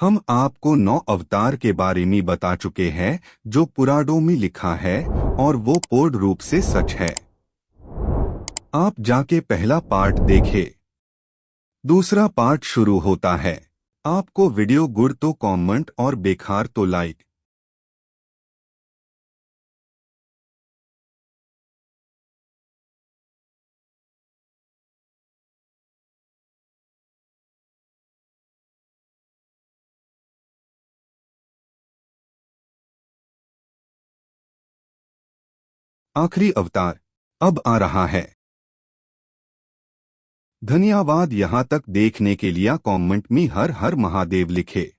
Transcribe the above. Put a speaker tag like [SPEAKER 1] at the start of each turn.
[SPEAKER 1] हम आपको नौ अवतार के बारे में बता चुके हैं, जो पुराडो में लिखा है और वो पूर्ण रूप से सच है। आप जाके पहला पार्ट देखे। दूसरा पार्ट शुरू होता है। आपको वीडियो गुड तो कमेंट और बेकार तो लाइक आखिरी अवतार, अब आ रहा है। धन्यवाद यहाँ तक देखने के लिए कमेंट में हर हर महादेव लिखे।